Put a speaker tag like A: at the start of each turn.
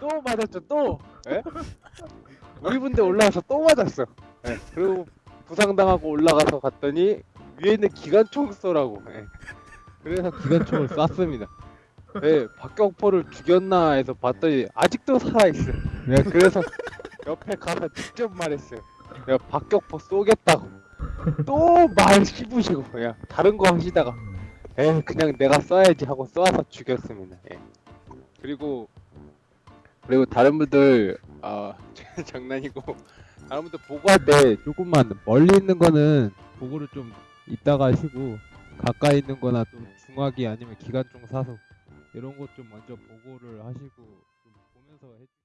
A: 또 맞았죠 또 예? 우리 분대 올라가서 또 맞았어 예. 그리고 부상당하고 올라가서 갔더니 위에 있는 기관총 쏘라고 예. 그래서 기관총을 쐈습니다 예, 박격포를 죽였나 해서 봤더니 아직도 살아있어 예, 그래서 옆에 가서 직접 말했어요 야 박격포 쏘겠다고 또 말 씹으시고 야 다른 거 하시다가 에 그냥 내가 쏴야지 하고 쏴서 죽였습니다. 예. 그리고 그리고 다른 분들 아 장난이고. 다른 분들 보고할 때 조금만 멀리 있는 거는 보고를 좀 이따가 하시고 가까이 있는 거나 좀 중화기 아니면 기관총 사서 이런 것 좀 먼저 보고를 하시고 좀 보면서 해